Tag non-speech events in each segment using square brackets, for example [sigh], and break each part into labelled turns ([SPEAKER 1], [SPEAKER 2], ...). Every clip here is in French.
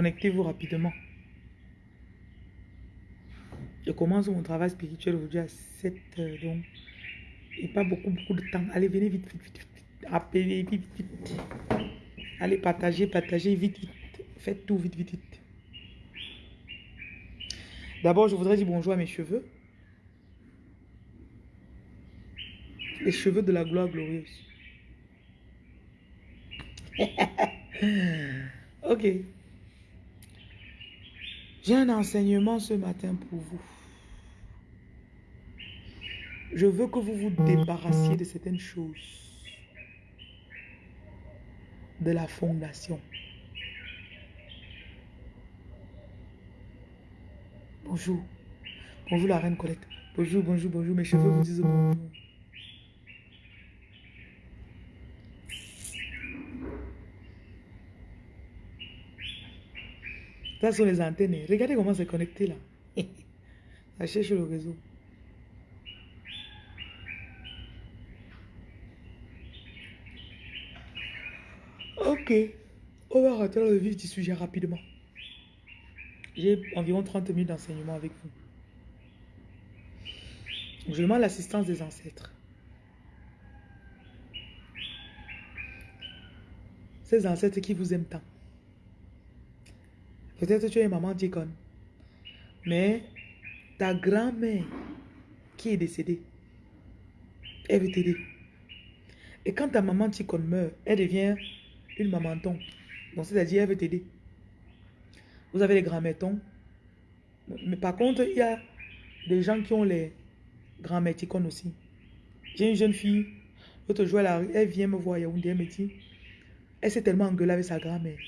[SPEAKER 1] Connectez-vous rapidement. Je commence mon travail spirituel aujourd'hui à 7 heures, donc, et pas beaucoup, beaucoup de temps. Allez, venez vite, vite, vite, vite. Appelez vite, vite, vite. Allez, partagez, partagez vite, vite. Faites tout vite, vite, vite. D'abord, je voudrais dire bonjour à mes cheveux. Les cheveux de la gloire glorieuse. [laughs] ok. J'ai un enseignement ce matin pour vous. Je veux que vous vous débarrassiez de certaines choses. De la fondation. Bonjour. Bonjour la reine Colette. Bonjour, bonjour, bonjour. Mes cheveux vous disent bonjour. Ça sont les antennes. Regardez comment c'est connecté là. [laughs] Ça cherche le réseau. Ok. On va rentrer dans le vif du sujet rapidement. J'ai environ 30 minutes d'enseignement avec vous. Je demande l'assistance des ancêtres. Ces ancêtres qui vous aiment tant. Peut-être tu es maman ticone. Mais ta grand-mère qui est décédée, elle veut t'aider. Et quand ta maman ticone meurt, elle devient une maman ton. Donc c'est-à-dire elle veut t'aider. Vous avez les grands-mères Mais par contre, il y a des gens qui ont les grands-mères aussi. J'ai une jeune fille, l'autre jour, elle, elle vient me voir, elle me dit, elle s'est tellement engueulée avec sa grand-mère.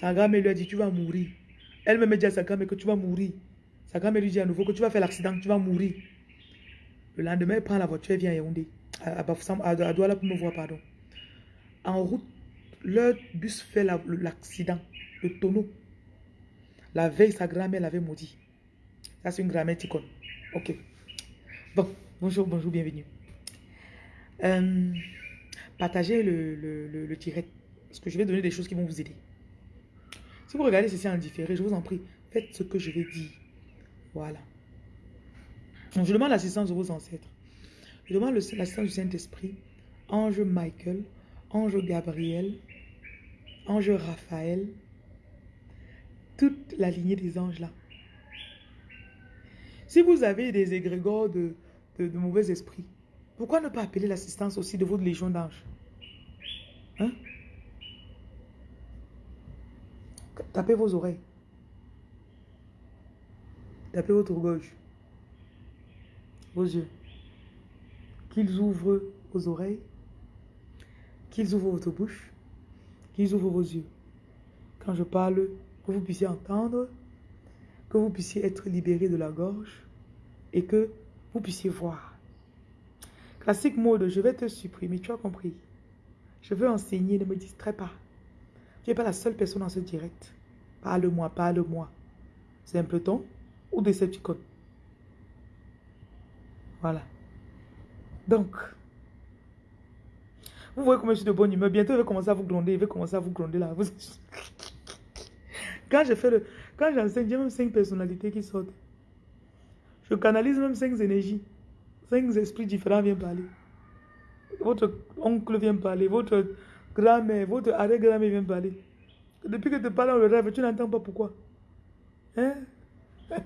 [SPEAKER 1] Sa grand-mère lui a dit, tu vas mourir. Elle-même dit à sa grand-mère que tu vas mourir. Sa grand-mère lui dit à nouveau que tu vas faire l'accident, tu vas mourir. Le lendemain, elle prend la voiture, elle vient à Yaoundé. À, Douala pour me voir, pardon. En route, leur bus fait l'accident, le tonneau. La veille, sa grand-mère l'avait maudit. Ça, c'est une grand-mère ticone. Ok. Bon, bonjour, bonjour, bienvenue. Euh, partagez le, le, le direct. Parce que je vais donner des choses qui vont vous aider. Si vous regardez ceci en différé, je vous en prie, faites ce que je vais dire. Voilà. Je demande l'assistance de vos ancêtres. Je demande l'assistance du Saint-Esprit, Ange Michael, Ange Gabriel, Ange Raphaël, toute la lignée des anges là. Si vous avez des égrégores de mauvais esprits, pourquoi ne pas appeler l'assistance aussi de votre légion d'anges? Hein? Tapez vos oreilles. Tapez votre gorge. Vos yeux. Qu'ils ouvrent vos oreilles. Qu'ils ouvrent votre bouche. Qu'ils ouvrent vos yeux. Quand je parle, que vous puissiez entendre. Que vous puissiez être libéré de la gorge. Et que vous puissiez voir. Classique mode, je vais te supprimer, tu as compris. Je veux enseigner, ne me distrais pas. Tu n'es pas la seule personne dans ce direct. Parle-moi, parle-moi. Simpleton ou Decepticon. Voilà. Donc, vous voyez comment je suis de bonne humeur. Bientôt, je vais commencer à vous gronder. Je vais commencer à vous gronder là. [laughs] Quand je fais le... Quand j'enseigne, j'ai même cinq personnalités qui sortent. Je canalise même cinq énergies. Cinq esprits différents viennent parler. Votre oncle vient parler. Votre grand-mère, votre arrière-grand-mère vient parler. Depuis que tu parles dans le rêve, tu n'entends pas pourquoi. Hein? [laughs]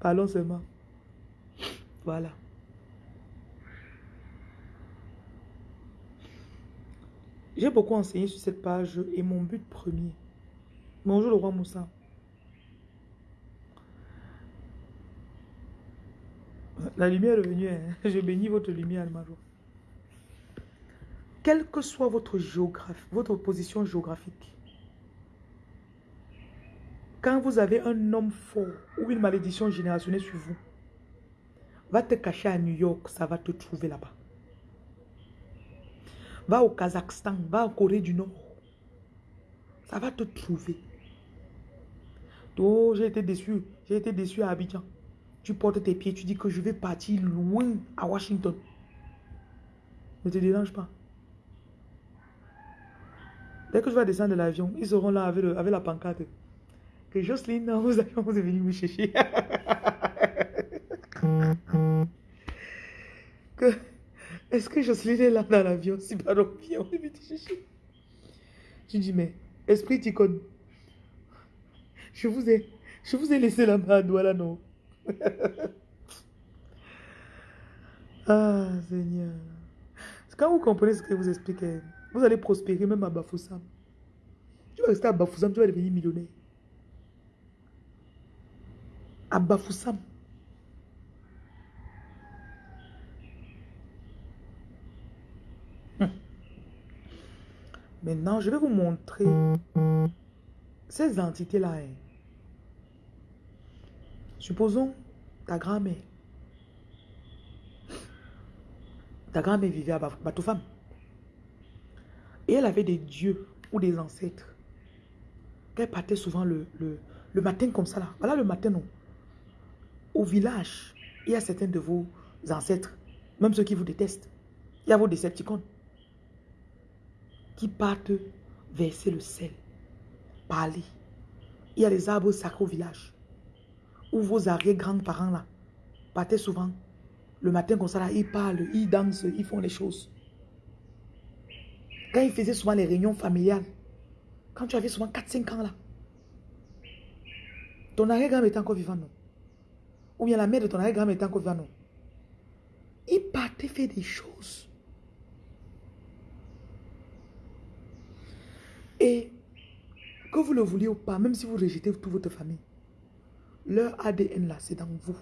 [SPEAKER 1] Parlons seulement. Voilà. J'ai beaucoup enseigné sur cette page et mon but premier. Bonjour le roi Moussa. La lumière est venue. Hein? [laughs] Je bénis votre lumière, ma joie quelle que soit votre position géographique, quand vous avez un homme fort ou une malédiction générationnelle sur vous, va te cacher à New York, ça va te trouver là-bas. Va au Kazakhstan, va en Corée du Nord. Ça va te trouver. Oh, j'ai été déçu. J'ai été déçu à Abidjan. Tu portes tes pieds, tu dis que je vais partir loin à Washington. Ne te dérange pas. Dès que je vais descendre de l'avion, ils seront là avec, avec la pancarte. Que Jocelyne, vous, êtes venu me chercher. [laughs] est-ce que Jocelyne est là dans l'avion? Si pas, donc viens, on est venu te chercher. Je dis, mais, esprit Ticone, je vous ai, je vous ai laissé la main à là, non? [laughs] Ah, Seigneur. Quand vous comprenez ce que vous explique, vous allez prospérer même à Bafoussam. Tu vas rester à Bafoussam, tu vas devenir millionnaire. À Bafoussam. Hum. Maintenant, je vais vous montrer ces entités-là. Hein. Supposons ta grand-mère. Ta grand-mère vivait à Batoufam. Et elle avait des dieux ou des ancêtres. Qu'elle partait souvent le, matin comme ça là. Voilà le matin non. Au village, il y a certains de vos ancêtres, même ceux qui vous détestent. Il y a vos décepticons qui partent verser le sel, parler. Il y a des arbres sacrés au village. Où vos arrière-grands-parents là partaient souvent. Le matin comme ça là, ils parlent, ils dansent, ils font les choses. Quand il faisait souvent les réunions familiales, quand tu avais souvent 4-5 ans là, ton arrière-grand était encore vivant, non? Ou bien la mère de ton arrière-grand était encore vivant, non? Il partait faire des choses. Et que vous le vouliez ou pas, même si vous rejetez toute votre famille, leur ADN là, c'est dans vous.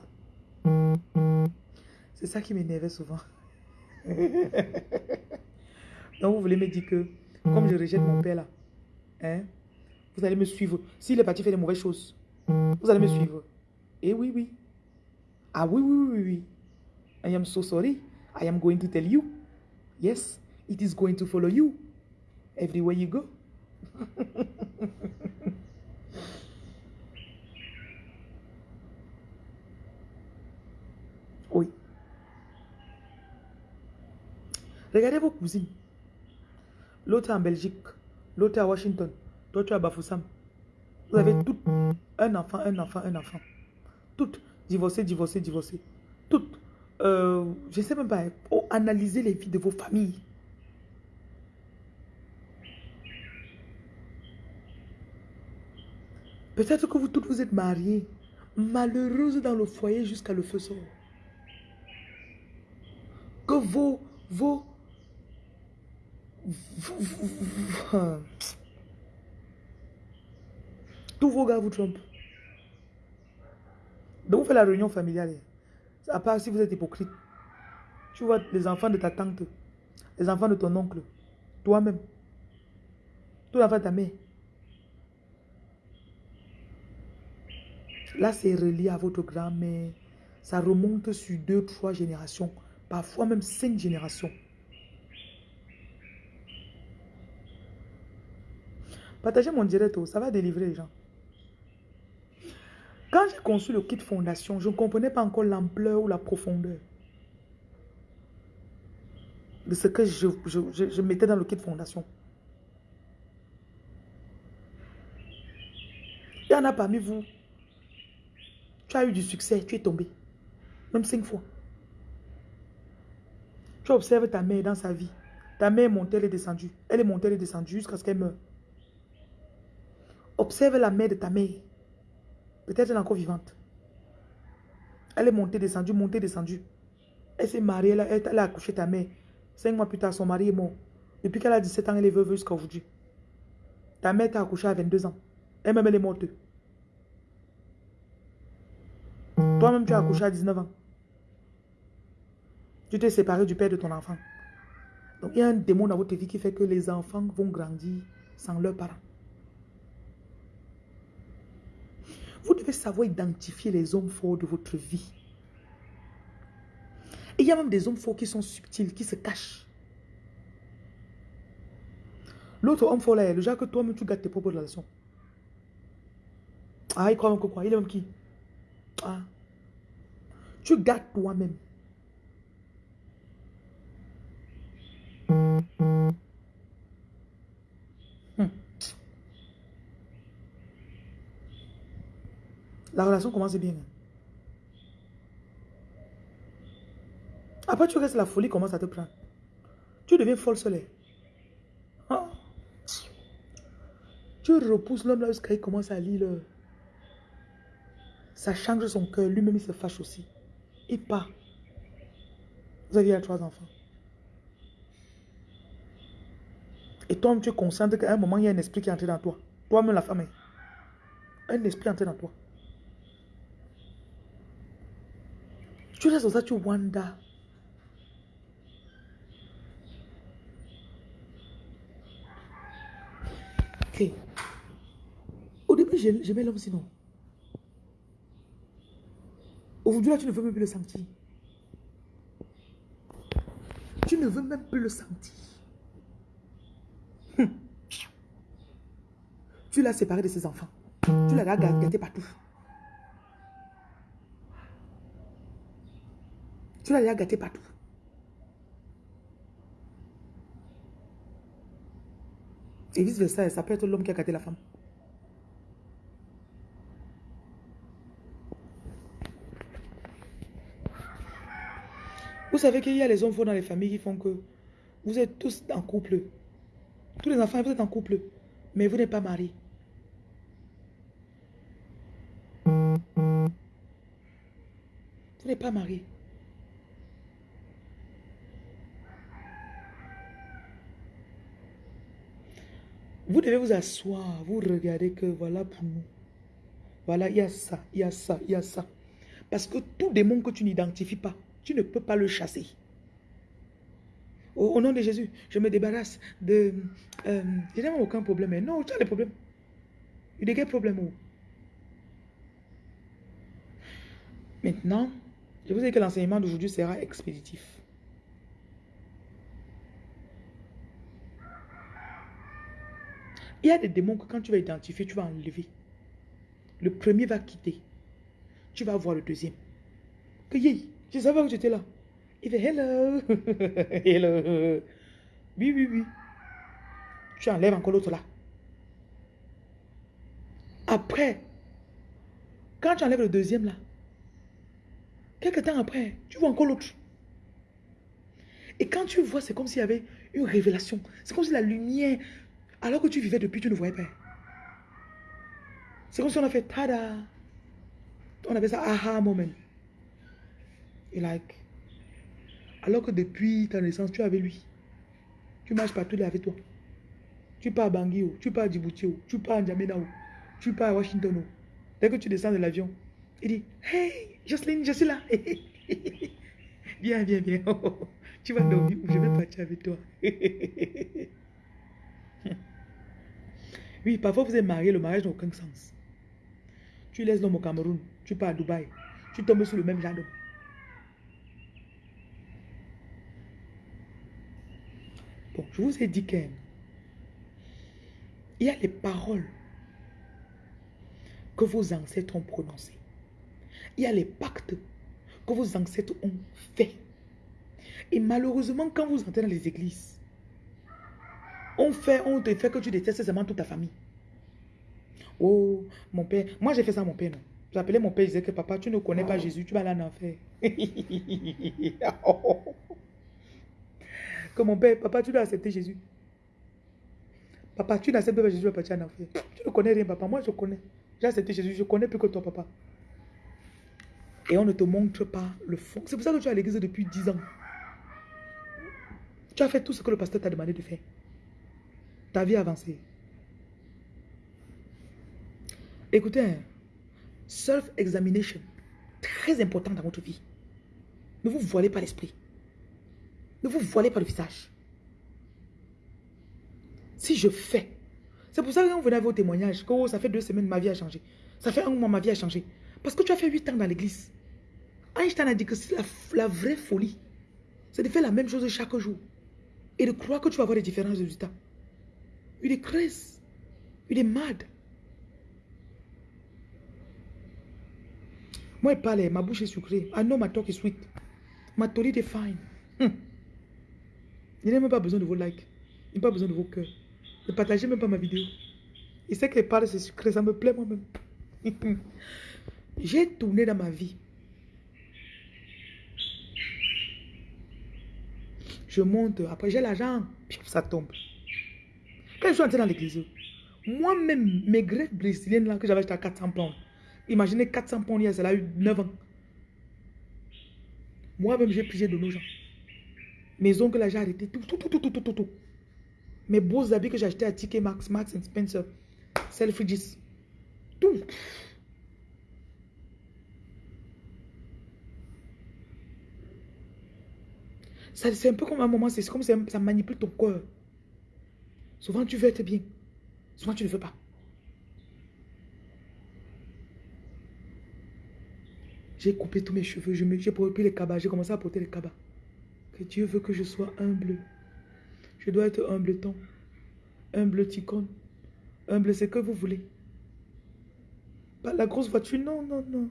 [SPEAKER 1] C'est ça qui m'énervait souvent. [laughs] Donc vous voulez me dire que, comme je rejette mon père là, hein, vous allez me suivre. S'il est parti faire des mauvaises choses, vous allez me suivre. Et oui, oui. Ah oui, oui, oui, oui. I am so sorry. I am going to tell you. Yes, it is going to follow you everywhere you go. [laughs] oui. Regardez vos cousines. L'autre en Belgique, l'autre à Washington, toi tu à Bafoussam. Vous avez toutes un enfant, un enfant, un enfant. Toutes divorcées, divorcées, divorcées. Toutes. Euh, je ne sais même pas. Oh, analyser les vies de vos familles. Peut-être que vous toutes vous êtes mariées, malheureuses dans le foyer jusqu'à le feu sort. Que vos, vos, tous vos gars vous trompent. Donc vous faites la réunion familiale. À part si vous êtes hypocrite. Tu vois les enfants de ta tante, les enfants de ton oncle, toi-même, tous les enfants de ta mère. Là, c'est relié à votre grand-mère. Ça remonte sur deux, trois générations, parfois même cinq générations. Partagez mon direct, ça va délivrer les gens. Quand j'ai conçu le kit fondation, je ne comprenais pas encore l'ampleur ou la profondeur de ce que je, je mettais dans le kit fondation. Il y en a parmi vous. Tu as eu du succès, tu es tombé. Même cinq fois. Tu observes ta mère dans sa vie. Ta mère est montée, elle est descendue. Elle est montée, elle est descendue jusqu'à ce qu'elle meure. Observe la mère de ta mère. Peut-être elle est encore vivante. Elle est montée, descendue, montée, descendue. Elle s'est mariée, elle, a accouché ta mère. Cinq mois plus tard, son mari est mort. Depuis qu'elle a 17 ans, elle est veuve jusqu'à aujourd'hui. Ta mère t'a accouché à 22 ans. Elle-même, elle est morte. Toi-même, tu as accouché à 19 ans. Tu t'es séparé du père de ton enfant. Donc, il y a un démon dans votre vie qui fait que les enfants vont grandir sans leurs parents. Vous devez savoir identifier les hommes forts de votre vie. Il y a même des hommes forts qui sont subtils, qui se cachent. L'autre homme fort là, le genre que toi-même tu gâtes tes propres relations. Ah, il croit même que quoi? Il est même qui? Ah. Tu gâtes toi-même. La relation commence bien. Après, tu restes, la folie commence à te prendre. Tu deviens folle soleil. Ah. Tu repousses l'homme là jusqu'à il commence à lire. Ça change son cœur. Lui-même, il se fâche aussi. Il part. Vous aviez trois enfants. Et toi, tu es conscient qu'à un moment, il y a un esprit qui est entré dans toi. Toi-même, la femme. Hein. Un esprit est entré dans toi. Tu restes dans ça, tu wonder. Ok. Au début, j'aimais l'homme sinon. Aujourd'hui, là, tu ne veux même plus le sentir. Tu ne veux même plus le sentir. Hum. Tu l'as séparé de ses enfants. Tu l'as gâté partout. Tu l'as gâté partout. Et vice versa, ça peut être l'homme qui a gâté la femme. Vous savez qu'il y a les hommes dans les familles qui font que vous êtes tous en couple. Tous les enfants, vous êtes en couple, mais vous n'êtes pas mariés. Vous n'êtes pas marié. Vous devez vous asseoir, vous regardez que voilà pour nous. Voilà, il y a ça, il y a ça, il y a ça. Parce que tout démon que tu n'identifies pas, tu ne peux pas le chasser. Au, nom de Jésus, je me débarrasse de... Euh, je n'ai aucun problème. Mais non, tu as des problèmes. Il y a des problèmes. Maintenant, je vous dis que l'enseignement d'aujourd'hui sera expéditif. Il y a des démons que quand tu vas identifier, tu vas enlever. Le premier va quitter. Tu vas voir le deuxième. Que yé, je savais que j'étais là. Il fait hello. [laughs] hello. Oui, oui, oui. Tu enlèves encore l'autre là. Après, quand tu enlèves le deuxième là, quelques temps après, tu vois encore l'autre. Et quand tu vois, c'est comme s'il y avait une révélation. C'est comme si la lumière, alors que tu vivais depuis, tu ne voyais pas. C'est comme si on a fait tada. On avait ça aha moment. Et like, alors que depuis ta naissance, tu avec lui. Tu marches partout, avec toi. Tu pars à Bangui, tu pars à Djibouti, tu pars à N'Djamena, tu pars à Washington. Dès que tu descends de l'avion, il dit Hey, Jocelyne, je suis là. [laughs] viens, viens, viens. [laughs] tu vas dormir ou je vais partir avec toi. [laughs] parfois vous êtes marié, le mariage n'a aucun sens. Tu laisses l'homme au Cameroun, tu pars à Dubaï, tu tombes sur le même genre je vous ai dit qu'il y a les paroles que vos ancêtres ont prononcées. Il y a les pactes que vos ancêtres ont faits. Et malheureusement, quand vous entrez dans les églises, on fait, on te fait que tu détestes seulement toute ta famille. Oh, mon père. Moi, j'ai fait ça à mon père, non. J'appelais mon père, je disais que papa, tu ne connais pas Jésus, tu vas aller en enfer. [laughs] que mon père, papa, tu dois accepter Jésus. Papa, tu n'acceptes pas Jésus, tu vas partir en enfer. Tu ne connais rien, papa. Moi, je connais. J'ai accepté Jésus, je connais plus que toi, papa. Et on ne te montre pas le fond. C'est pour ça que tu es à l'église depuis 10 ans. Tu as fait tout ce que le pasteur t'a demandé de faire. Ta vie a avancé. Écoutez, hein, self-examination, très important dans votre vie. Ne vous voilez pas l'esprit. Ne vous voilez pas le visage. Si je fais, c'est pour ça que quand vous venez à vos témoignages, que oh, ça fait deux semaines, ma vie a changé. Ça fait un mois, ma vie a changé. Parce que tu as fait huit ans dans l'église. Einstein a dit que c'est la, vraie folie. C'est de faire la même chose chaque jour. Et de croire que tu vas avoir des différents résultats. Il est crazy. Il est mad. Moi, il parle, ma bouche est sucrée. I know my talk is sweet. Ma tolide est fine. Hmm. Il n'a même pas besoin de vos likes. Il n'a pas besoin de vos cœurs. Ne partagez même pas ma vidéo. Il sait qu'il parle, c'est sucré, ça me plaît moi-même. [laughs] J'ai tourné dans ma vie. Je monte, après j'ai l'argent, ça tombe. Quand je suis entré dans l'église, moi-même, mes greffes brésiliennes là que j'avais acheté à 400 pounds, imaginez 400 pounds, il y a eu 9 ans. Moi-même, j'ai pris de nos gens. Mes ongles là, j'ai arrêté tout, tout, tout, tout, tout, tout, tout. Mes beaux habits que j'ai achetés à Ticket Max, Max Spencer, Selfridges, tout. C'est un peu comme un moment, c'est comme ça, ça manipule ton corps. Souvent, tu veux être bien. Souvent, tu ne veux pas. J'ai coupé tous mes cheveux, j'ai pris les cabas, j'ai commencé à porter les cabas. Que Dieu veut que je sois humble. Je dois être humble ton. Humble ticone. Humble, c'est que vous voulez. Pas la grosse voiture, non, non, non.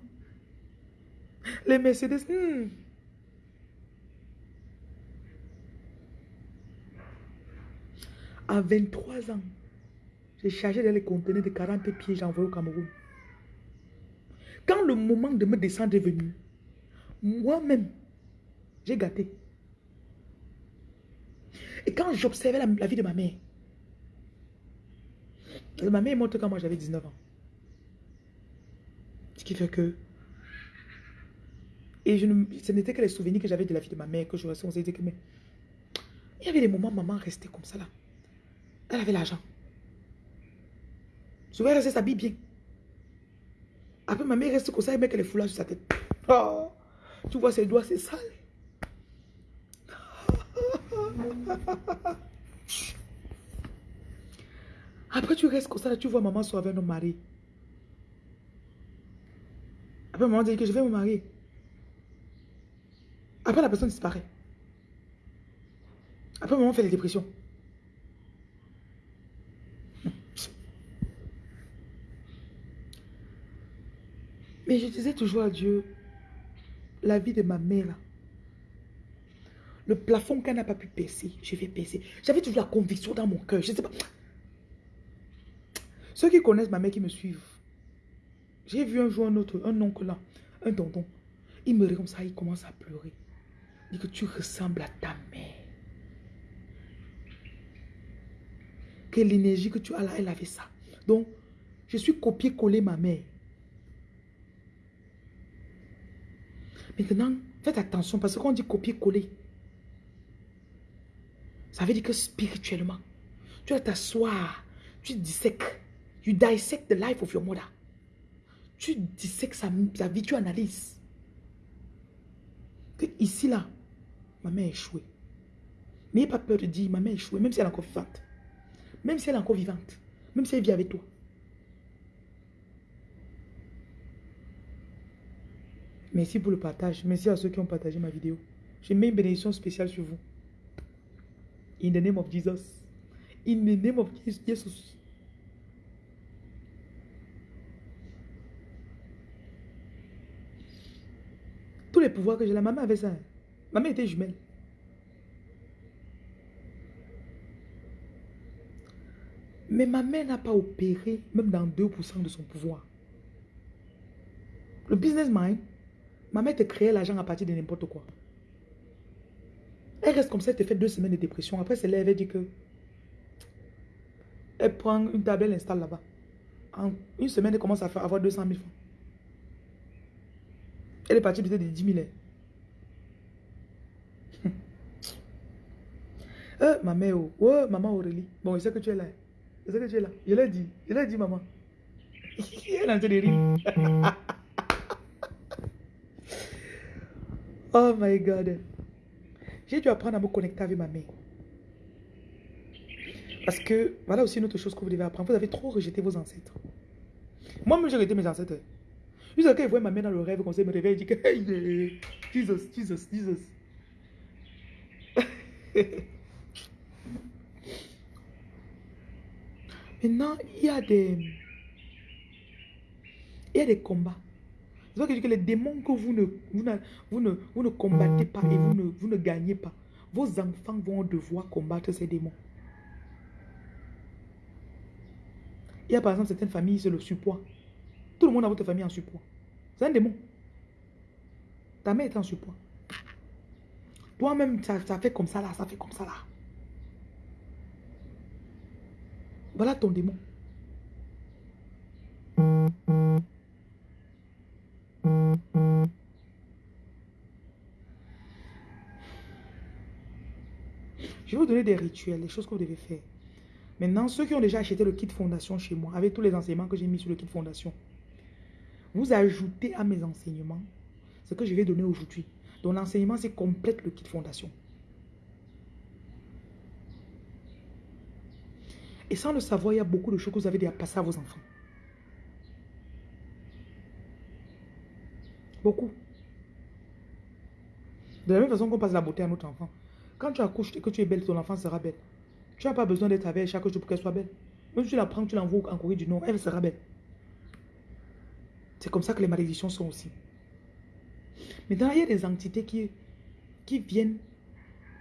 [SPEAKER 1] Les Mercedes, hmm. À 23 ans, j'ai chargé les conteneurs de 40 pieds, j'ai envoyé au Cameroun. Quand le moment de me descendre est venu, moi-même, j'ai gâté. Et quand j'observais la, vie de ma mère, ma mère est morte quand moi j'avais 19 ans. Ce qui fait que... Et je ne, ce n'était que les souvenirs que j'avais de la vie de ma mère que je ressentais. que mais, il y avait des moments, maman restait comme ça là. Elle avait l'argent. Souvent, elle s'habille bien. Après, ma mère reste comme ça, elle met les foulards sur sa tête. Oh, tu vois ses doigts, c'est sale. Après, tu restes comme ça, tu vois maman soit avec nos maris. Après, maman dit que je vais me marier. Après, la personne disparaît. Après, maman fait des dépressions. Mais je disais toujours à Dieu, la vie de ma mère, le plafond qu'elle n'a pas pu percer, je vais percer. J'avais toujours la conviction dans mon cœur. Je sais pas. Ceux qui connaissent ma mère, qui me suivent, j'ai vu un jour un autre, un oncle là, un tonton. Il me regarde comme ça, il commence à pleurer. Il dit que tu ressembles à ta mère. Que l'énergie que tu as là, elle avait ça. Donc, je suis copié-collé ma mère. Maintenant, faites attention parce qu'on dit copier-coller. Ça veut dire que spirituellement, tu dois t'asseoir, tu dissèques, you dissect the life of your mother. Tu dissèques sa, sa vie, tu analyses. Que ici, là, ma mère a échoué. N'ayez pas peur de dire, ma mère a échoué, même si elle est encore vivante. Même si elle est encore vivante. Même si elle vit avec toi. Merci pour le partage. Merci à ceux qui ont partagé ma vidéo. Je mets une bénédiction spéciale sur vous. In the name of Jesus. In the name of Jesus. Tous les pouvoirs que j'ai, la maman avait ça. Maman était jumelle. Mais ma mère n'a pas opéré même dans 2% de son pouvoir. Le business mind, Ma mère te créait l'argent à partir de n'importe quoi. Elle reste comme ça, elle te fait deux semaines de dépression. Après, c'est là, elle dit que... Elle prend une table, elle l'installe là-bas. En une semaine, elle commence à faire, avoir 200 000 francs. Elle est partie peut-être de 10 000. euh, ma mère, oh, oh, maman Aurélie. Bon, je sais que tu es là. Je sais que tu es là. Je l'ai dit. Je l'ai dit, maman. [laughs] elle est en train de rire. [laughs] Oh my God. J'ai dû apprendre à me connecter avec ma mère. Parce que, voilà aussi une autre chose que vous devez apprendre. Vous avez trop rejeté vos ancêtres. Moi-même, j'ai rejeté mes ancêtres. Jusqu'à quand il voit ma mère dans le rêve, ça, il me réveille, il dit que, hey, Jesus, Jesus, Jesus. [laughs] Maintenant, il y a des... Il y a des combats. C'est que je dis que les démons que vous ne, vous ne, vous ne, combattez pas et vous ne, vous ne gagnez pas, vos enfants vont devoir combattre ces démons. Il y a par exemple certaines familles, c'est le surpoids. Tout le monde a votre famille en surpoids. C'est un démon. Ta mère est en surpoids. Toi-même, ça, ça fait comme ça là, ça fait comme ça là. Voilà ton démon. Je vais donner des rituels, des choses que vous devez faire. Maintenant, ceux qui ont déjà acheté le kit fondation chez moi, avec tous les enseignements que j'ai mis sur le kit fondation, vous ajoutez à mes enseignements ce que je vais donner aujourd'hui. Donc l'enseignement, c'est complète le kit fondation. Et sans le savoir, il y a beaucoup de choses que vous avez déjà passées à vos enfants. Beaucoup. De la même façon qu'on passe la beauté à notre enfant. Quand tu accouches et que tu es belle, ton enfant sera belle. Tu n'as pas besoin d'être avec chaque jour pour qu'elle soit belle. Même si tu la prends, tu l'envoies en Corée du Nord, elle sera belle. C'est comme ça que les malédictions sont aussi. Maintenant, il y a des entités qui, qui viennent.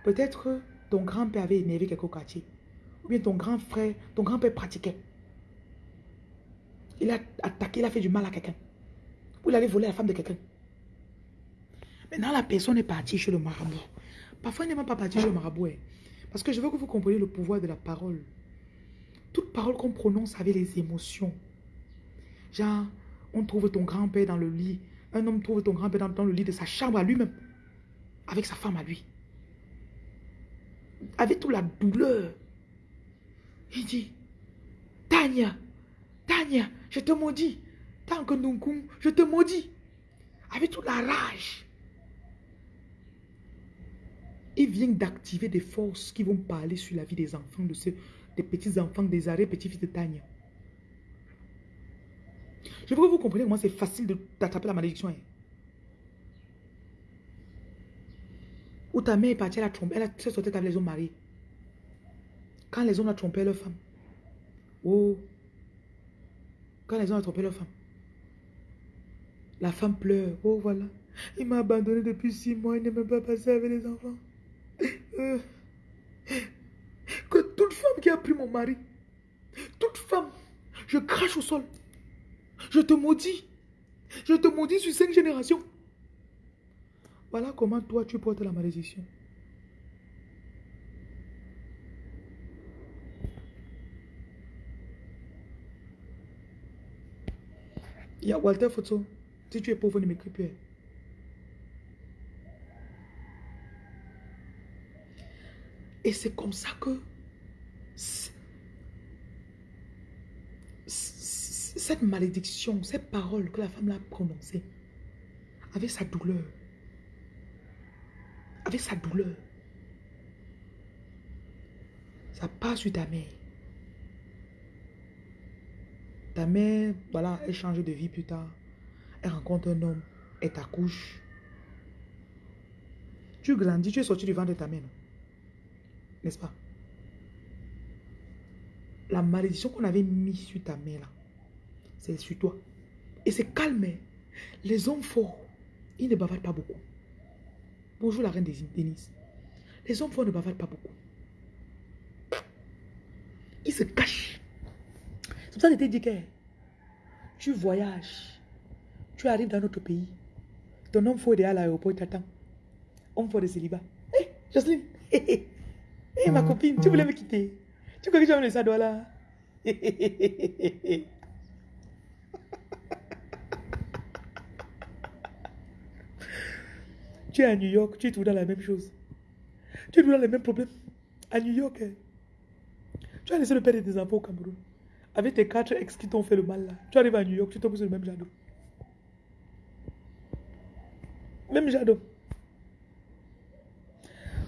[SPEAKER 1] Peut-être ton grand-père avait énervé quelque quartier. Ou bien ton grand frère, ton grand-père pratiquait. Il a attaqué, il a fait du mal à quelqu'un. Ou il allait voler la femme de quelqu'un. Maintenant, la personne est partie chez le marabout. Parfois, il n'est même pas parti chez le marabout. Hein. Parce que je veux que vous compreniez le pouvoir de la parole. Toute parole qu'on prononce avec les émotions. Genre, on trouve ton grand-père dans le lit. Un homme trouve ton grand-père dans, le lit de sa chambre à lui-même. Avec sa femme à lui. Avec toute la douleur. Il dit, Tania, Tania, je te maudis. Tant que je te maudis. Avec toute la rage. Il vient d'activer des forces qui vont parler sur la vie des enfants, de ceux, des petits-enfants, des arrêts, petits-fils de Tania. Je veux que vous compreniez comment c'est facile d'attraper la malédiction. Hein. Ou ta mère est partie, elle a trompé, elle a sorti avec les hommes mariés. Quand les hommes ont trompé leur femme. Oh. Quand les hommes ont trompé leur femme. La femme pleure. Oh voilà. Il m'a abandonné depuis six mois. Il ne m'a pas passé avec les enfants. Euh. Que toute femme qui a pris mon mari, toute femme, je crache au sol. Je te maudis. Je te maudis sur cinq générations. Voilà comment toi tu portes la malédiction. Il y a Walter Photo. Si tu es pauvre, ne m'écris plus. Et c'est comme ça que cette malédiction, cette parole que la femme a prononcée, avec sa douleur, avec sa douleur, ça passe sur ta mère. Ta mère, voilà, elle change de vie plus tard. Elle rencontre un homme, elle t'accouche. Tu grandis, tu es sorti du ventre de ta mère, n'est-ce pas? La malédiction qu'on avait mise sur ta mère, là, c'est sur toi. Et c'est calme. Hein. Les hommes forts, ils ne bavardent pas beaucoup. Bonjour la reine des. Les hommes forts ne bavardent pas beaucoup. Ils se cachent. C'est pour ça que je dit que tu voyages, tu arrives dans notre pays, ton homme fort est à l'aéroport, t'attend. Homme fort de célibat. Hé, hey, Jocelyne, [laughs] hé, hé, ma copine, tu voulais me quitter. Tu crois que j'aime le sadois là Tu es à New York, tu es toujours dans la même chose. Tu es toujours dans les mêmes problèmes. À New York, hein. tu as laissé le père de tes enfants au Cameroun. Avec tes quatre ex qui t'ont fait le mal là. Tu arrives à New York, tu tombes sur le même jardin. Même jardin.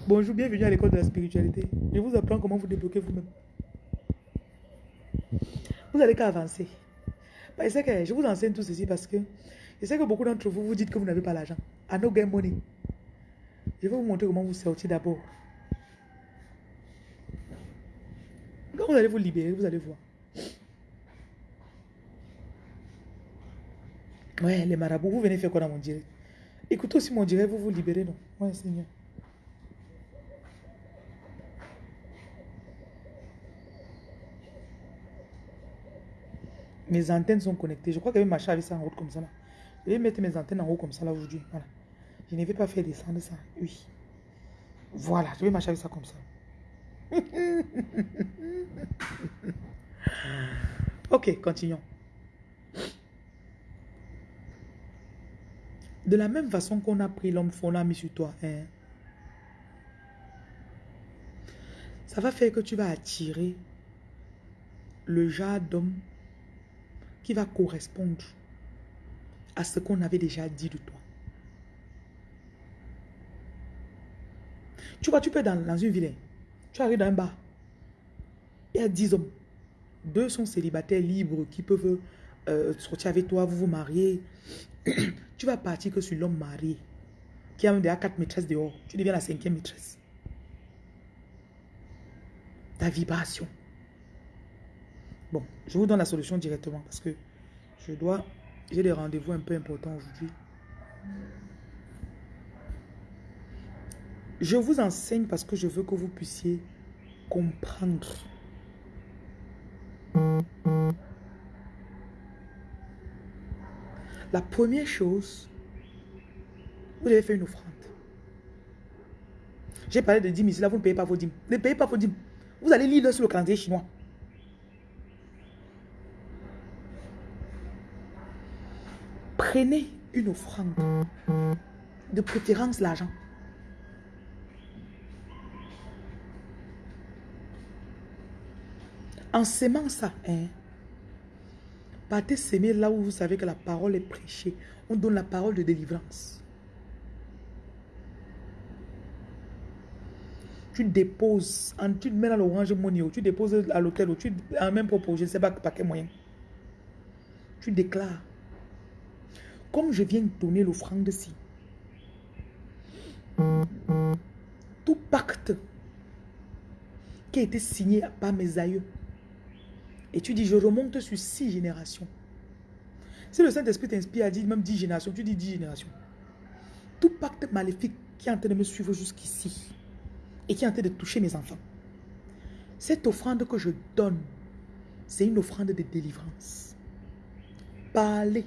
[SPEAKER 1] Bonjour, bienvenue à l'école de la spiritualité. Je vous apprends comment vous débloquer vous-même. Vous allez qu'à avancer. Bah, je vous enseigne tout ceci parce que je sais que beaucoup d'entre vous vous dites que vous n'avez pas l'argent. I no get money. Je vais vous montrer comment vous sortir d'abord. Quand vous allez vous libérer, vous allez voir. Ouais, les marabouts, vous venez faire quoi dans mon direct? Écoutez aussi mon direct, vous vous libérez, non? Ouais, Seigneur. Mes antennes sont connectées. Je crois que ma avait ça en route comme ça. Là. Je vais mettre mes antennes en haut comme ça là aujourd'hui. Voilà. Je ne vais pas faire descendre ça. Oui. Voilà, je vais marcher avec ça comme ça. [laughs] ok, continuons. De la même façon qu'on a pris l'homme on l'a mis sur toi. Hein, ça va faire que tu vas attirer le genre d'homme qui va correspondre à ce qu'on avait déjà dit de toi. Tu vois, tu peux dans, une ville, tu arrives dans un bar, il y a 10 hommes. Deux sont célibataires libres qui peuvent euh, sortir avec toi, vous vous mariez. [clears throat] tu vas partir que sur l'homme marié qui a déjà quatre maîtresses dehors. Tu deviens la cinquième maîtresse. Ta vibration. Bon, je vous donne la solution directement parce que je dois... J'ai des rendez-vous un peu importants aujourd'hui. Je vous enseigne parce que je veux que vous puissiez comprendre. La première chose, vous devez faire une offrande. J'ai parlé de dîmes là vous ne payez pas vos dîmes. Ne payez pas vos dîmes. Vous allez lire sur le calendrier chinois. Prenez une offrande. De préférence l'argent. En s'aimant ça, hein, partez s'aimer là où vous savez que la parole est prêchée. On donne la parole de délivrance. Tu déposes, tu mets dans l'orange money, tu déposes à l'hôtel, tu en même propos, je ne sais pas par quel moyen. Tu déclares. Comme je viens donner l'offrande-ci, tout pacte qui a été signé par mes aïeux, et tu dis, je remonte sur six générations. Si le Saint-Esprit t'inspire à dire même dix générations, tu dis dix générations. Tout pacte maléfique qui est en train de me suivre jusqu'ici et qui est en train de toucher mes enfants. Cette offrande que je donne, c'est une offrande de délivrance. Parlez.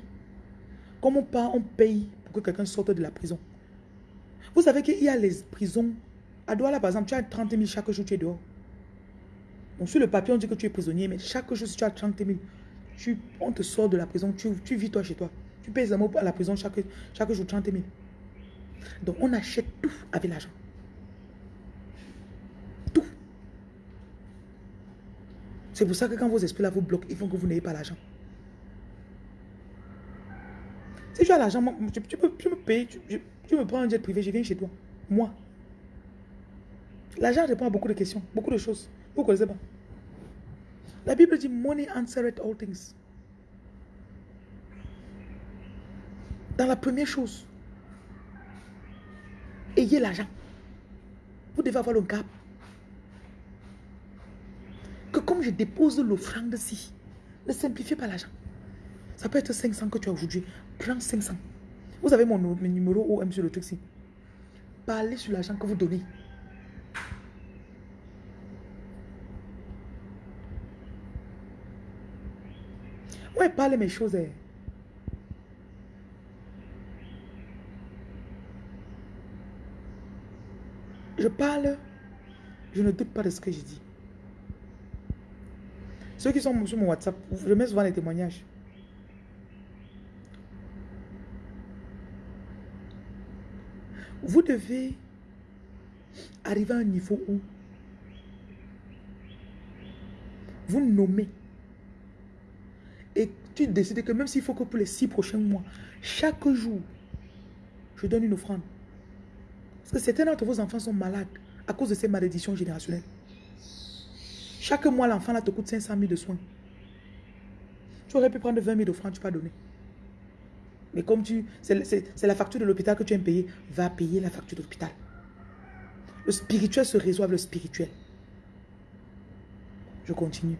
[SPEAKER 1] Comme on, on paye pour que quelqu'un sorte de la prison? Vous savez qu'il y a les prisons. À Douala, par exemple, tu as 30 000 chaque jour, tu es dehors sur le papier, on dit que tu es prisonnier, mais chaque jour, si tu as 30 000, tu, on te sort de la prison, tu, vis toi chez toi. Tu payes à la prison chaque, chaque jour 30 000. Donc, on achète tout avec l'argent. Tout. C'est pour ça que quand vos esprits là vous bloquent, ils font que vous n'ayez pas l'argent. Si tu as l'argent, tu, peux, me payer, tu, tu me prends un jet privé, je viens chez toi. Moi. L'argent répond à beaucoup de questions, beaucoup de choses. Vous ne connaissez pas. La Bible dit money answered all things. Dans la première chose, ayez l'argent. Vous devez avoir le cap. Que comme je dépose l'offrande-ci, ne simplifiez pas l'argent. Ça peut être 500 que tu as aujourd'hui. Prends 500. Vous avez mon, numéro OM sur le truc-ci. Parlez sur l'argent que vous donnez. Ouais, parle mes choses. Hein. Je parle, je ne doute pas de ce que je dis. Ceux qui sont sur mon WhatsApp, je mets souvent les témoignages. Vous devez arriver à un niveau où vous nommez et tu décides que même s'il faut que pour les six prochains mois, chaque jour, je donne une offrande. Parce que certains d'entre vos enfants sont malades à cause de ces malédictions générationnelles. Chaque mois, l'enfant là te coûte 500 000 de soins. Tu aurais pu prendre 20 000 d'offrande, tu pas donner. Mais comme tu, c'est la facture de l'hôpital que tu aimes payer, va payer la facture de l'hôpital. Le spirituel se résout le spirituel. Je continue.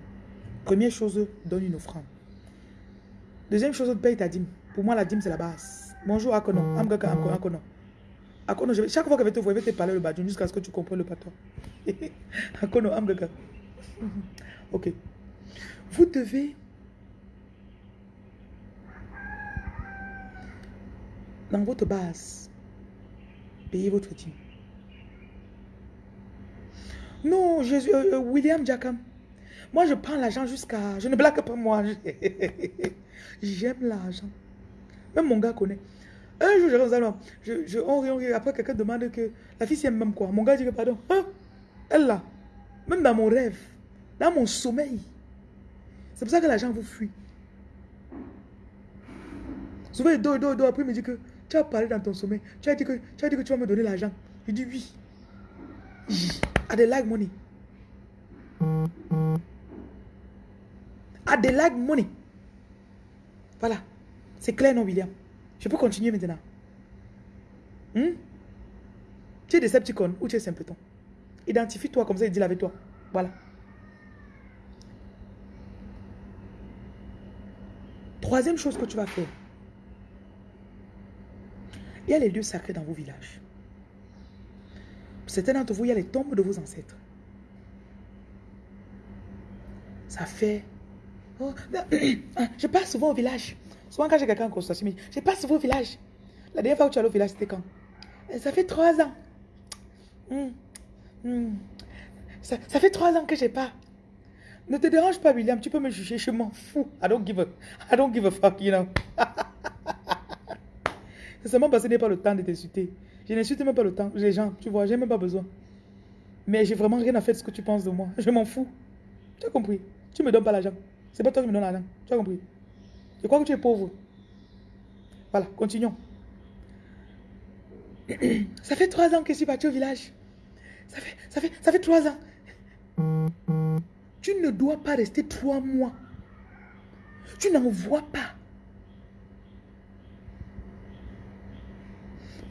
[SPEAKER 1] Première chose, donne une offrande. Deuxième chose, paye ta dîme. Pour moi, la dîme, c'est la base. Bonjour, Akono. Amgaka, Akono. Akono, chaque fois que je vais te voir, je vais te parler le badjon jusqu'à ce que tu comprennes le patron. [laughs] Akono, Amgaka. Ok. Vous devez dans votre base, payez votre dîme. Non, Jésus, euh, euh, William Jackham. Moi, je prends l'argent jusqu'à... Je ne blague pas moi. [laughs] J'aime l'argent. Même mon gars connaît. Un jour, je, je, je on, après quelqu'un demande que la fille aime même quoi. Mon gars dit que pardon. Hein? Elle là. Même dans mon rêve. Dans mon sommeil. C'est pour ça que l'argent vous fuit. Souvent, il dort, il dort, dort. Après, il me dit que tu as parlé dans ton sommeil. Tu as dit que tu, vas me donner l'argent. Il dit oui. I they like money. I they like money. Voilà. C'est clair, non, William? Je peux continuer maintenant. Hmm? Tu es Decepticon ou tu es simpleton? Identifie-toi comme ça, il dit avec toi. Voilà. Troisième chose que tu vas faire. Y a les lieux sacrés dans vos villages. certains d'entre vous, il y a les tombes de vos ancêtres. Ça fait... Oh, [clears throat] je passe souvent au village. Souvent quand j'ai quelqu'un en consultation, je passe souvent au village. La dernière fois que tu allé au village, c'était quand? Ça fait trois ans. Hmm. Hmm. Ça, fait trois ans que je n'ai pas. Ne te dérange pas, William. Tu peux me juger. Je m'en fous. I don't give a, I don't give a fuck, you know. [laughs] C'est seulement parce que je n'ai pas le temps de t'insulter. Je n'insulte même pas le temps. Les gens, tu vois, j'ai même pas besoin. Mais j'ai vraiment rien à faire de ce que tu penses de moi. Je m'en fous. Tu as compris? Tu me donnes pas l'argent. C'est pas toi qui me donnes l'argent. Tu as compris? Je crois que tu es pauvre. Voilà, continuons. [clears throat] Ça fait trois ans que je suis parti au village. Ça fait, ça fait, ça fait trois ans. Tu ne dois pas rester trois mois. Tu n'en vois pas.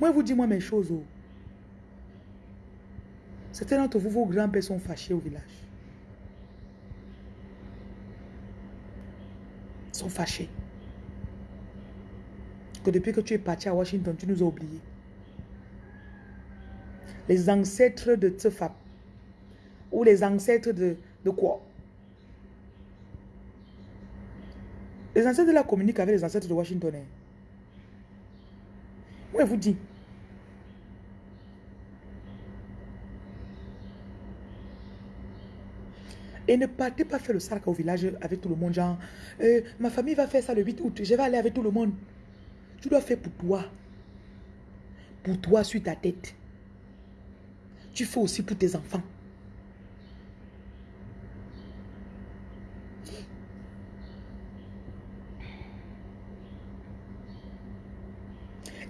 [SPEAKER 1] Moi, vous dis moi mes choses. Oh. Certains d'entre vous, vos grands-pères sont fâchés au village. Ils sont fâchés. Que depuis que tu es parti à Washington, tu nous as oubliés. Les ancêtres de Tsefap. Ou les ancêtres de, de quoi? Les ancêtres de la communique avec les ancêtres de Washington. Hein. Moi, je vous dis, Et ne partez pas faire le sac au village avec tout le monde. Genre, euh, ma famille va faire ça le 8 août. Je vais aller avec tout le monde. Tu dois faire pour toi. Pour toi, sur ta tête. Tu fais aussi pour tes enfants.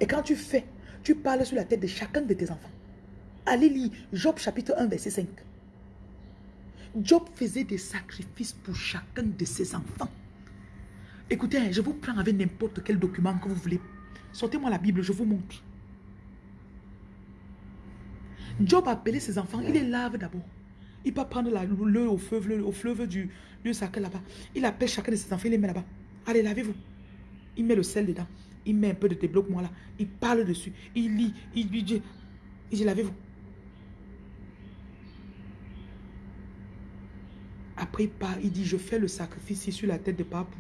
[SPEAKER 1] Et quand tu fais, tu parles sur la tête de chacun de tes enfants. Allez lire Job chapitre 1, verset 5. Job faisait des sacrifices pour chacun de ses enfants. Écoutez, je vous prends avec n'importe quel document que vous voulez. Sortez-moi la Bible, je vous montre. Job a appelé ses enfants, il les lave d'abord. Il peut prendre l'eau au fleuve, au fleuve du lieu sacré là-bas. Il appelle chacun de ses enfants, il les met là-bas. Allez, lavez-vous. Il met le sel dedans. Il met un peu de débloquement là. Il parle dessus. Il lit. Il lui dit, il dit lavez-vous. Après, il il dit, je fais le sacrifice sur la tête de Papou.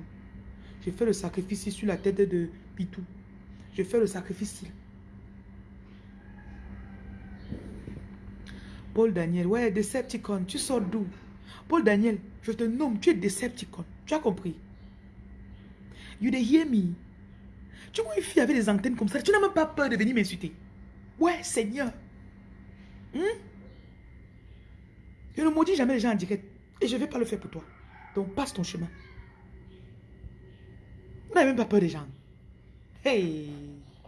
[SPEAKER 1] Je fais le sacrifice sur la tête de Pitou. Je fais le sacrifice. Paul Daniel, ouais, Decepticon, tu sors d'où? Paul Daniel, je te nomme, tu es Decepticon. Tu as compris? You hear me? Tu vois une fille avec des antennes comme ça, tu n'as même pas peur de venir m'insulter. Ouais, Seigneur. Hmm? Je ne maudis jamais les gens en direct. Et je ne vais pas le faire pour toi. Donc passe ton chemin. On n'a même pas peur des gens. Hey!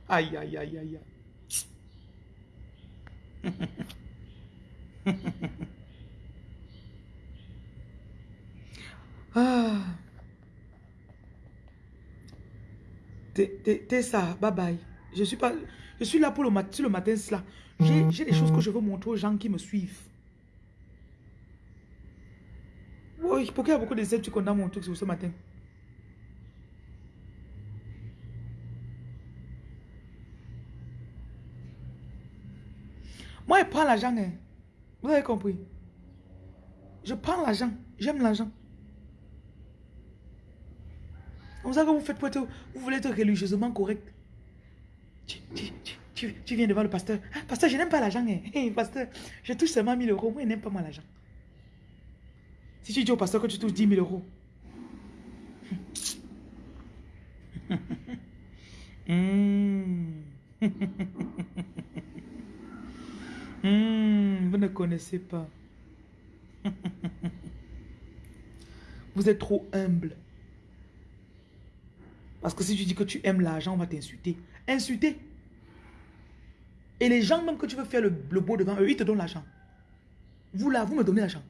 [SPEAKER 1] Aïe, aïe, aïe, aïe. [laughs] ah. T'es ça, bye bye. Je suis pas, je suis là pour le matin, le matin, cela. J'ai des choses que je veux montrer aux gens qui me suivent. Oui, pourquoi il y a beaucoup de tu condamnes mon truc ce matin Moi, je prends l'argent. Hein. Vous avez compris Je prends l'argent. J'aime l'argent. Comme ça que vous faites pour vous voulez être religieusement correct. Tu, viens devant le pasteur. Ah, pasteur, je n'aime pas l'argent. Hein. pasteur, je touche seulement 1000 euros. Moi, je n'aime pas moi l'argent. Si tu dis au pasteur que tu touches 10 000 euros. Hmm. Hmm, vous ne connaissez pas. vous êtes trop humble. Parce que si tu dis que tu aimes l'argent, on va t'insulter. Insulter. Et les gens même que tu veux faire le, beau devant eux, ils te donnent l'argent. Vous là, vous me donnez l'argent.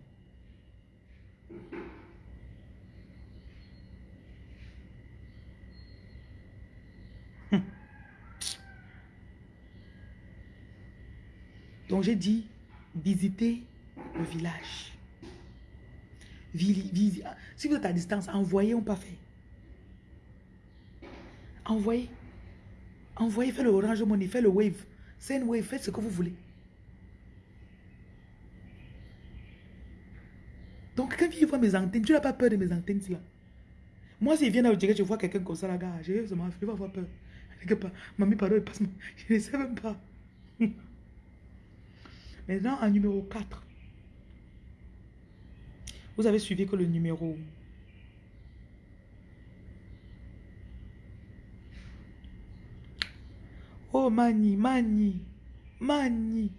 [SPEAKER 1] Hum. Donc j'ai dit, visitez le village. Si vous êtes à distance, envoyez, on pas fait. Envoyez. Envoyez, faites le Orange Money, faites le Wave. C'est une Wave, faites ce que vous voulez. Donc, quand il voit mes antennes, tu n'as pas peur de mes antennes là. Moi, vient à dire que je vois quelqu'un comme ça, la gare, je vais, je avoir peur. Mamie, pardon, passe [laughs] Je ne sais même pas. Maintenant, en numéro 4. Vous avez suivi que le numéro Oh, Mani, Mani, Mani.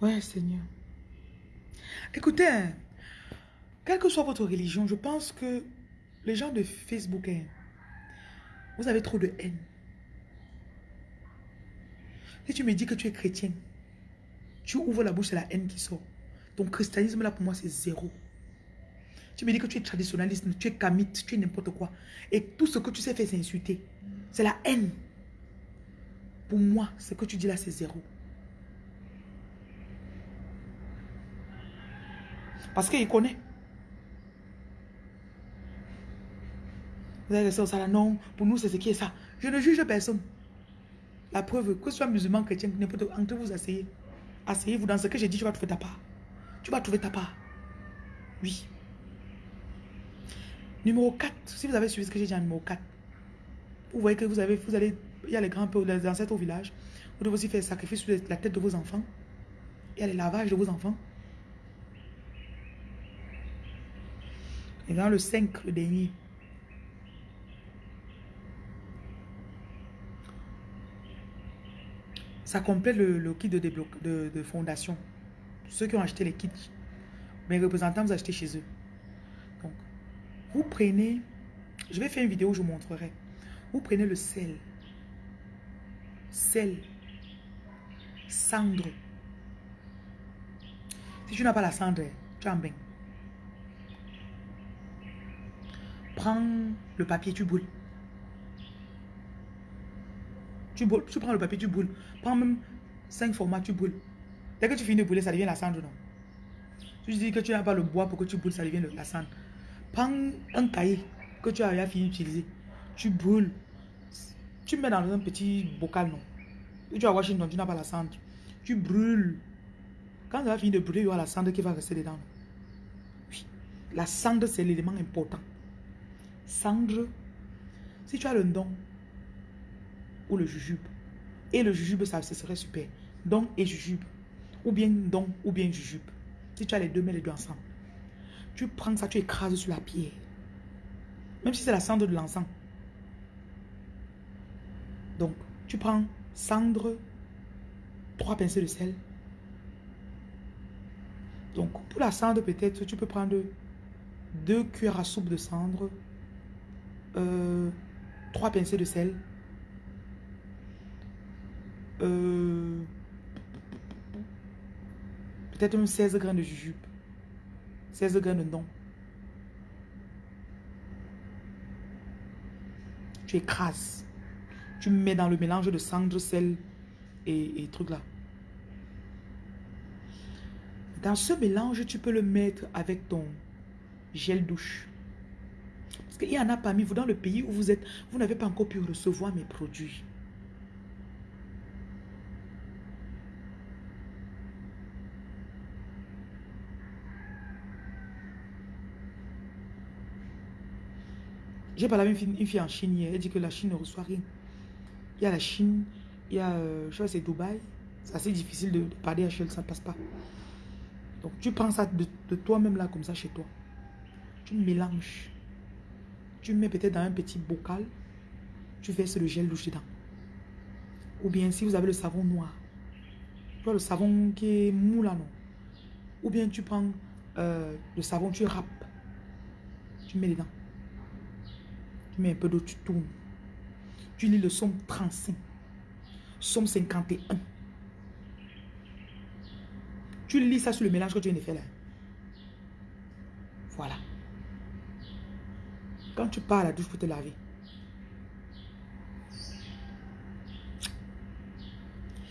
[SPEAKER 1] Ouais, Seigneur. Écoutez, hein, quelle que soit votre religion, je pense que les gens de Facebook, hein, vous avez trop de haine. Si tu me dis que tu es chrétien, tu ouvres la bouche, c'est la haine qui sort. Ton christianisme, là, pour moi, c'est zéro. Tu me dis que tu es traditionnaliste, tu es kamite, tu es n'importe quoi. Et tout ce que tu sais faire, c'est insulter. C'est la haine. Pour moi, ce que tu dis là, c'est zéro. Parce qu'il connaît. Vous avez laissé ça là, non, pour nous c'est ce qui est ça. Je ne juge personne. La preuve, que ce soit musulman, chrétien, n'importe entre vous asseyez. Asseyez-vous dans ce que j'ai dit, tu vas trouver ta part. Tu vas trouver ta part. Oui. Numéro 4, si vous avez suivi ce que j'ai dit en numéro 4, vous voyez que vous avez, vous allez, il y a les grands les ancêtres au village. Vous devez aussi faire sacrifice sur la tête de vos enfants. Il y a les lavages de vos enfants. Et dans le 5, le dernier. Ça complète le, kit de, de, de, fondation. Ceux qui ont acheté les kits, mes représentants, vous achetez chez eux. Vous prenez, je vais faire une vidéo, je vous montrerai. Vous prenez le sel, sel, cendre. Si tu n'as pas la cendre, tu un bain. Prends le papier, tu boules. Tu, boules, tu prends le papier, tu boules. Prends même 5 formats, tu boules. Dès que tu finis de bouler, ça devient la cendre, non? Tu dis que tu n'as pas le bois pour que tu boules, ça devient la cendre. Prends un cahier que tu as fini d'utiliser. Tu brûles. Tu mets dans un petit bocal, non? Et tu vas Washington, tu n'as pas la cendre. Tu brûles. Quand ça va finir de brûler, il y aura la cendre qui va rester dedans. Oui. La cendre, c'est l'élément important. Cendre, si tu as le don ou le jujube, et le jujube, ça, ce serait super. Don et jujube. Ou bien don ou bien jujube. Si tu as les deux, mets les deux ensemble. Tu prends ça, tu écrases sur la pierre. Même si c'est la cendre de l'encens. Donc, tu prends cendre, trois pincées de sel. Donc, pour la cendre, peut-être, tu peux prendre deux cuillères à soupe de cendre, euh, trois pincées de sel, euh, peut-être même 16 grains de jujube. 16 grains de don. Tu écrases. Tu mets dans le mélange de cendre, sel et, et trucs là. Dans ce mélange, tu peux le mettre avec ton gel douche. Parce qu'il y en a parmi vous dans le pays où vous êtes, vous n'avez pas encore pu recevoir mes produits. J'ai parlé avec une fille, en Chine hier. Elle dit que la Chine ne reçoit rien. Il y a la Chine, il y a, euh, je crois c'est Dubaï. C'est assez difficile de, parler à Shell, ça ne passe pas. Donc tu prends ça de, de toi-même là, comme ça, chez toi. Tu mélanges. Tu mets peut-être dans un petit bocal. Tu verses le gel douche dedans. Ou bien si vous avez le savon noir. Tu vois le savon qui est mou là, non? Ou bien tu prends euh, le savon, tu râpes. Tu mets dedans. Mets un peu d'eau, tu tournes. Tu lis le somme 35. Somme 51. Tu lis ça sur le mélange que tu viens de faire là. Voilà. Quand tu pars à la douche pour te laver,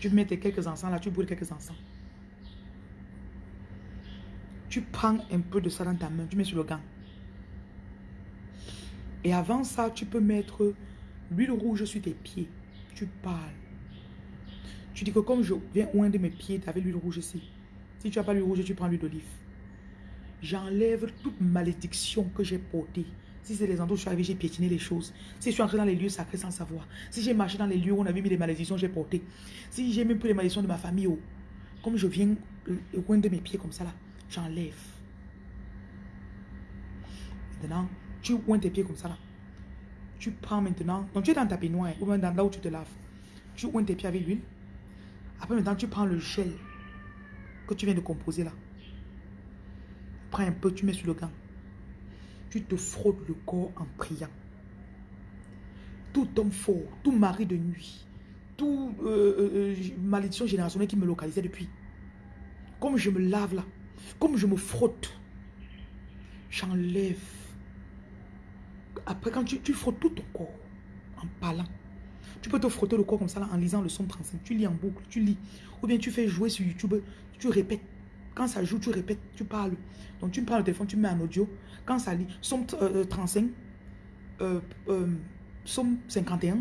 [SPEAKER 1] tu mets tes quelques encens là, tu brûles quelques encens. Tu prends un peu de ça dans ta main, tu mets sur le gant. Et avant ça, tu peux mettre l'huile rouge sur tes pieds. Tu parles. Tu dis que comme je viens de mes pieds, tu avais l'huile rouge ici. Si tu n'as pas l'huile rouge, tu prends l'huile d'olive. J'enlève toute malédiction que j'ai portée. Si c'est les endroits où je suis arrivé, j'ai piétiné les choses. Si je suis entré dans les lieux sacrés sans savoir. Si j'ai marché dans les lieux où on avait mis les malédictions, j'ai porté. Si j'ai même pris les malédictions de ma famille, oh, comme je viens au coin de mes pieds comme ça là, j'enlève. Maintenant, tu oins tes pieds comme ça là. Tu prends maintenant, donc tu es dans ta peignoir ou même dans là où tu te laves. Tu oins tes pieds avec l'huile. Après maintenant, tu prends le gel que tu viens de composer là. Prends un peu, tu mets sur le gant. Tu te frottes le corps en priant. Tout homme fort, tout mari de nuit, tout euh, euh, euh, malédiction générationnelle qui me localisait depuis. Comme je me lave là, comme je me frotte, j'enlève. Après, quand tu, frottes tout ton corps en parlant, tu peux te frotter le corps comme ça là, en lisant le son 35. Tu lis en boucle, tu lis. Ou bien tu fais jouer sur YouTube, tu répètes. Quand ça joue, tu répètes, tu parles. Donc tu prends le téléphone, tu mets en audio. Quand ça lit, somme 35, euh, somme 51,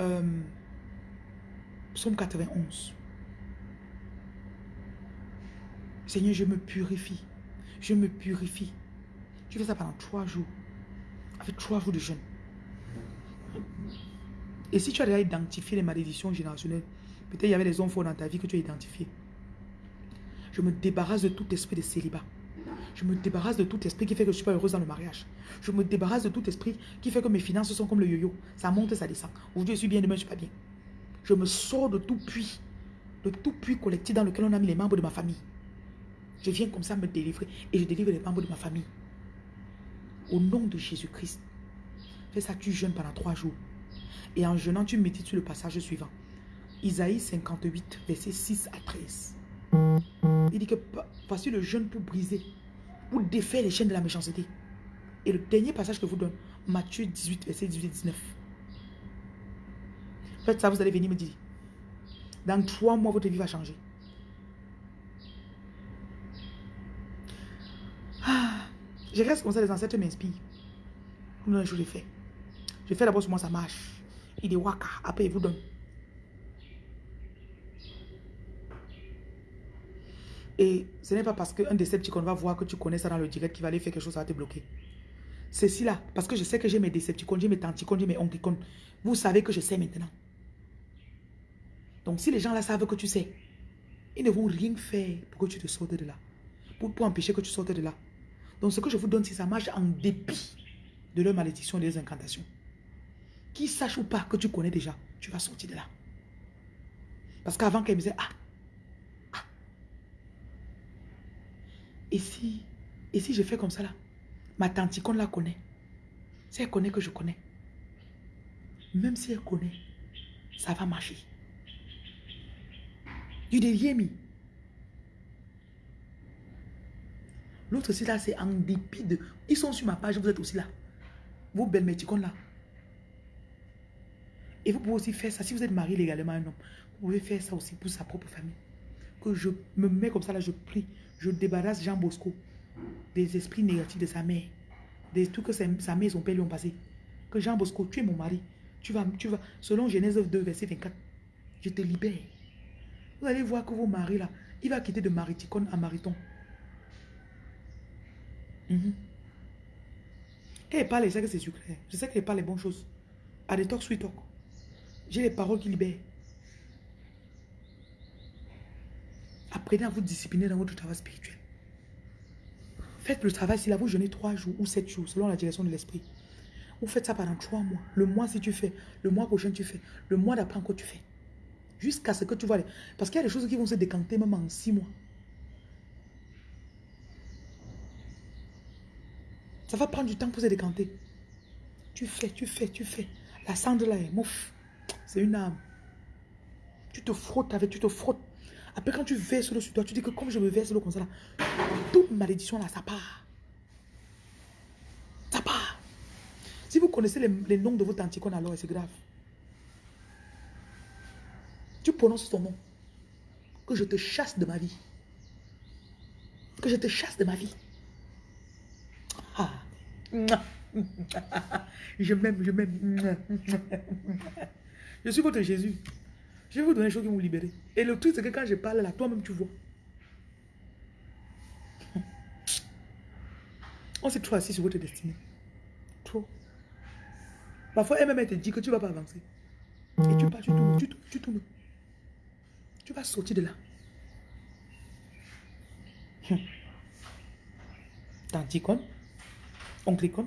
[SPEAKER 1] euh, somme 91. Seigneur, je me purifie. Je me purifie. Tu fais ça pendant trois jours. Avec trois jours de jeûne. Et si tu as déjà identifié les malédictions générationnelles, peut-être il y avait des hommes dans ta vie que tu as identifié. Je me débarrasse de tout esprit de célibat. Je me débarrasse de tout esprit qui fait que je ne suis pas heureuse dans le mariage. Je me débarrasse de tout esprit qui fait que mes finances sont comme le yo-yo. Ça monte, ça descend. Aujourd'hui, je suis bien, demain, je ne suis pas bien. Je me sors de tout puits, de tout puits collectif dans lequel on a mis les membres de ma famille. Je viens comme ça me délivrer et je délivre les membres de ma famille. Au nom de Jésus-Christ. Fais ça, tu jeûnes pendant trois jours. Et en jeûnant, tu médites sur le passage suivant. Isaïe 58, versets 6 à 13. Il dit que voici le jeûne pour briser, pour défaire les chaînes de la méchanceté. Et le dernier passage que vous donne, Matthieu 18, verset 18 19. Faites ça, vous allez venir me dire. Dans trois mois, votre vie va changer. Ah, je reste comme ça, les ancêtres m'inspirent. Comme un jour, je fais. Je fais d'abord sur moi, ça marche. Il dit waka, après il vous donne. Et ce n'est pas parce qu'un Decepticon va voir que tu connais ça dans le direct qui va aller faire quelque chose, ça va te bloquer. Ceci là, parce que je sais que j'ai mes Decepticons, j'ai mes Tanticons, j'ai mes Onclicons. Vous savez que je sais maintenant. Donc si les gens là savent que tu sais, ils ne vont rien faire pour que tu te sortes de là. Pour, pour empêcher que tu sortes de là. Donc ce que je vous donne, si ça marche en dépit de leur malédiction et des incantations. Qui sache ou pas que tu connais déjà, tu vas sortir de là. Parce qu'avant qu'elle me disait, ah, ah. Et si, et si je fais comme ça là, ma tante qu'on la connaît. Si elle connaît que je connais. Même si elle connaît, ça va marcher. Du mi. L'autre aussi là, c'est en dépit de... Ils sont sur ma page, vous êtes aussi là. Vos belles méticons là. Et vous pouvez aussi faire ça. Si vous êtes marié légalement à un homme, vous pouvez faire ça aussi pour sa propre famille. Que je me mets comme ça, là, je prie. Je débarrasse Jean Bosco des esprits négatifs de sa mère. Des trucs que sa mère et son père lui ont passé. Que Jean Bosco, tu es mon mari. Tu vas, tu vas, selon Genèse 2, verset 24, je te libère. Vous allez voir que vos maris là, il va quitter de mariticone à mariton. Mhm. Quand il parle, que c'est sucré. Je sais qu'il parle les bonnes choses. À des talk, sweet talk. J'ai les paroles qui libèrent. Apprenez à vous discipliner dans votre travail spirituel. Faites le travail, s'il a vous jeûner trois jours ou sept jours, selon la direction de l'esprit. Vous faites ça pendant trois mois. Le mois si tu fais, le mois prochain tu fais, le mois d'après encore tu fais. Jusqu'à ce que tu vois. Parce qu'il y a des choses qui vont se décanter même en six mois. Ça va prendre du temps pour se décanter. Tu fais, tu fais, tu fais. La cendre là est mouf. C'est une âme. Tu te frottes avec, tu te frottes. Après, quand tu verses l'eau sur toi, tu dis que comme je me verse l'eau comme ça, là, toute malédiction là, ça part. Ça part. Si vous connaissez les, noms de votre anticône, alors c'est grave. Tu prononces ton nom. Que je te chasse de ma vie. Que je te chasse de ma vie. Ah. Je m'aime, je m'aime. Je suis votre Jésus. Je vais vous donner des choses qui vont vous libérer. Et le truc, c'est que quand je parle là, toi-même, tu vois. On s'est trop assis sur votre destinée. Trop. Parfois, elle-même, te dit que tu ne vas pas avancer. Et tu pars, tu tournes, tu tournes, tu tournes. Tu vas sortir de là. Hum. Tanticone, onclicone.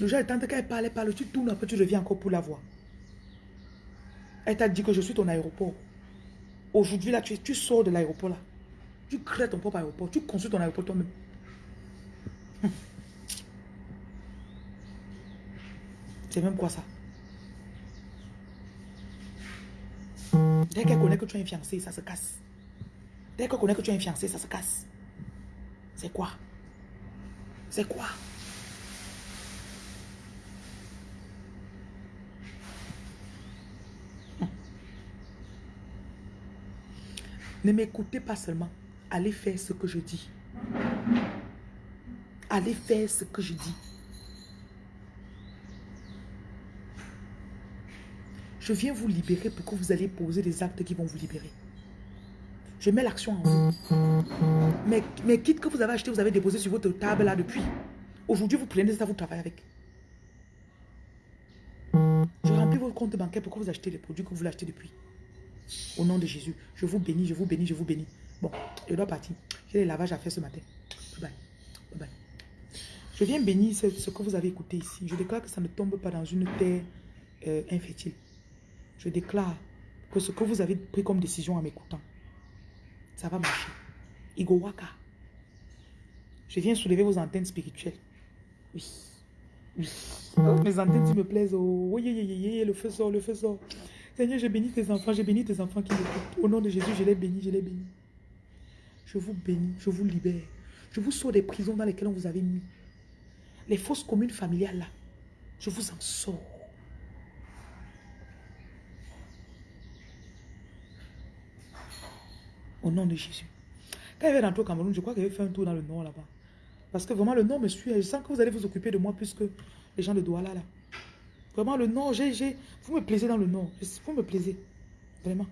[SPEAKER 1] Le tant qu'elle parle, elle parle, tu tournes, après tu reviens encore pour la voir. Elle t'a dit que je suis ton aéroport. Aujourd'hui, là, tu, tu sors de l'aéroport, là. Tu crées ton propre aéroport. Tu construis ton aéroport toi-même. Hum. C'est même quoi ça? Dès qu'elle connaît que tu es un fiancé, ça se casse. Dès qu'elle connaît que tu es un fiancé, ça se casse. C'est quoi? C'est quoi? Ne m'écoutez pas seulement. Allez faire ce que je dis. Allez faire ce que je dis. Je viens vous libérer pour que vous allez poser des actes qui vont vous libérer. Je mets l'action en vous. Mais, mais quitte que vous avez acheté, vous avez déposé sur votre table là depuis. Aujourd'hui, vous prenez ça, vous travaillez avec. Je remplis votre compte bancaire pour que vous achetez les produits que vous l'achetez depuis. Au nom de Jésus, je vous bénis, je vous bénis, je vous bénis. Bon, je dois partir. J'ai les lavages à faire ce matin. Bye bye. bye, Je viens bénir ce, que vous avez écouté ici. Je déclare que ça ne tombe pas dans une terre euh, infertile. Je déclare que ce que vous avez pris comme décision en m'écoutant, ça va marcher. Igowaka. Je viens soulever vos antennes spirituelles. Oui. Oui. Oh, mes antennes qui me plaisent. Oh, oui, oui, oui, le feu sort, le feu sort. Seigneur, j'ai béni tes enfants, j'ai béni tes enfants qui m'écoutent. Au nom de Jésus, je les bénis, je les bénis. Je vous bénis, je vous libère. Je vous sors des prisons dans lesquelles on vous avait mis. Les fausses communes familiales là, je vous en sors. Au nom de Jésus. Quand il va rentrer au Cameroun, je crois qu'il va faire un tour dans le nord là-bas. Parce que vraiment, le nord me suit. Je sens que vous allez vous occuper de moi plus que les gens de Douala là. Vraiment, le nord, j'ai, vous me plaisez dans le nord. Vous me plaisez. Vraiment.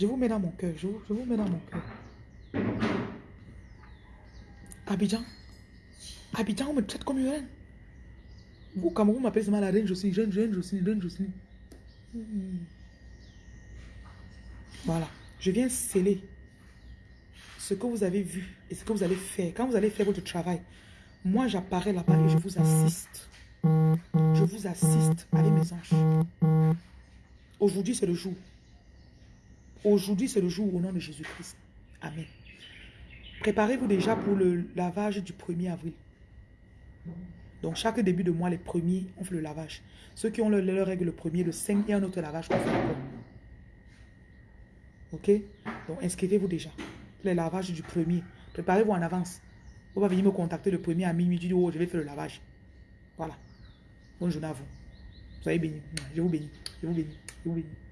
[SPEAKER 1] Je vous mets dans mon cœur. Je vous, je vous mets dans mon cœur. Abidjan. Abidjan, on me traite comme une reine. Vous, Cameroun, vous m'appelez seulement la reine Jocelyne. Reine, reine Jocelyne, reine Jocelyne. Voilà. Je viens sceller ce que vous avez vu et ce que vous allez faire. Quand vous allez faire votre travail, moi j'apparais là-bas et je vous assiste. Je vous assiste avec mes anges. Aujourd'hui c'est le jour. Aujourd'hui c'est le jour au nom de Jésus-Christ. Amen. Préparez-vous déjà pour le lavage du 1er avril. Donc chaque début de mois, les premiers, on fait le lavage. Ceux qui ont leur, règle le premier, le 5 et un autre lavage qu'on fait. Donc, inscrivez-vous déjà. Les lavages du premier. Préparez-vous en avance. Vous va venir me contacter le premier à minuit. Dis, oh, je vais faire le lavage. Voilà. Bonne journée à vous. Soyez bénis. Je vous bénis. Je vous bénis. Je vous bénis.